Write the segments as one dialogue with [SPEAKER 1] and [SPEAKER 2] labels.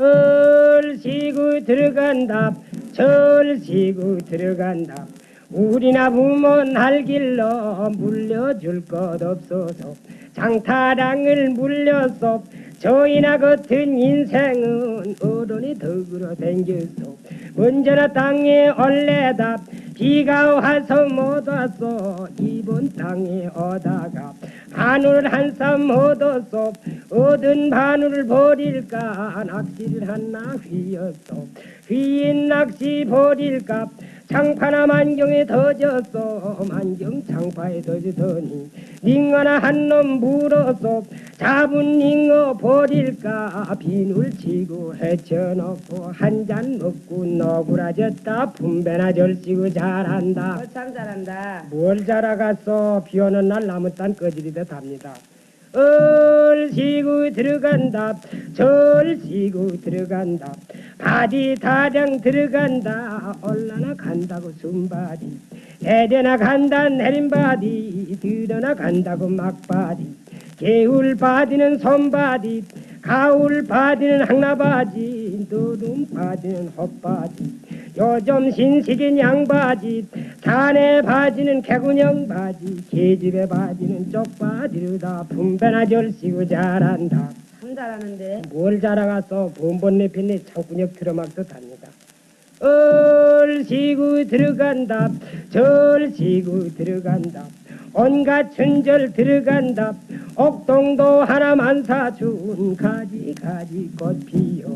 [SPEAKER 1] 얼씨구 들어간다 절씨구 들어간다 우리나 부모 날 길러 물려줄 것 없어서 장타랑을 물려서 저희나 같은 인생은 어른이 덕으로 댕겼어 언제나 땅에 얼레다 비가 와서 못 왔어 이번 땅에 오다 가 바늘 한쌈 얻었어 얻은 바늘을 버릴까? 낚시를 한나 휘었어. 휘인 낚시 버릴까? 장파나 만경에 더졌어. 만경 장파에 더지더니 닝어나 한놈 물었어 잡은 닝어 버릴까? 비늘 치고 헤쳐놓고 한 잔 먹고 너구라졌다. 분배나 절시고 잘한다.
[SPEAKER 2] 참 잘한다.
[SPEAKER 1] 뭘 자라갔어? 비 오는 날 나무 딴 꺼지리듯 합니다. 얼씨구 들어간다. 절씨구 들어간다. 바디 다량 들어간다. 올라나 간다고 숨바디. 내려나 간다 내림바디. 들어나 간다고 막바디 개울 바디는 손바디 가을 바디는 항나바지 너름 바디는 헛바지 요즘 신식인 양바지 산의 바지는 개구녕 바지 계집의 바지는 쪽바지르다 분배나 절시고 잘한다.
[SPEAKER 2] 참 잘하는데.
[SPEAKER 1] 뭘 자라가서 본본내 핀내 창구역 틀어막 듯합니다. 얼씨구 들어간다. 절씨구 들어간다 온갖 천절 들어간다. 옥동도 하나만 사준 가지 가지 꽃 피어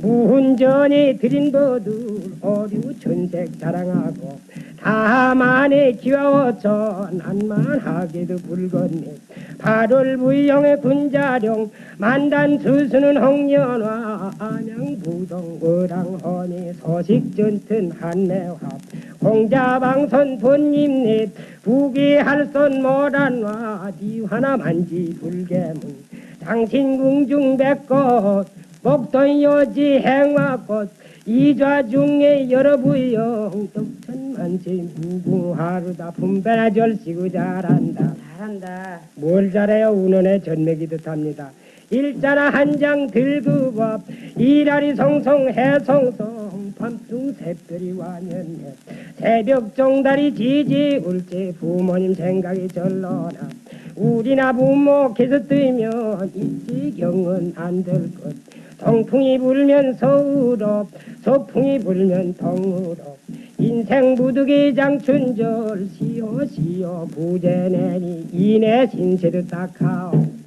[SPEAKER 1] 무훈전에 들인 버들 어류 천색 자랑하고 다만에 기와워서 난만하게도 붉었네. 8월 부영의 군자룡 만단 수수는 홍연화 안양 부동 어랑허니 소식 전튼 한매합 공자방선 본님넷 부기할선 모란화 디화나 만지 불개문. 당신 궁중 백꽃 목돈 요지 행화꽃. 이좌 중에 여러 부영 떡천만세 무궁하루다 분배나 절시고 잘한다.
[SPEAKER 2] 잘한다.
[SPEAKER 1] 뭘 잘해요 운원의 전맥이 듯 합니다 일자나 한장 들고 밥 이라리 성성 해성성 밤중 새별이 와년네 새벽 종다리 지지 울지 부모님 생각이 절로나. 우리나 부모 계속 뜨면 이지경은 안 될 것. 동풍이 불면 서울어 소풍이 불면 동으로. 인생 무득이 장춘절 시오 부재내니 이내 신세도 딱하오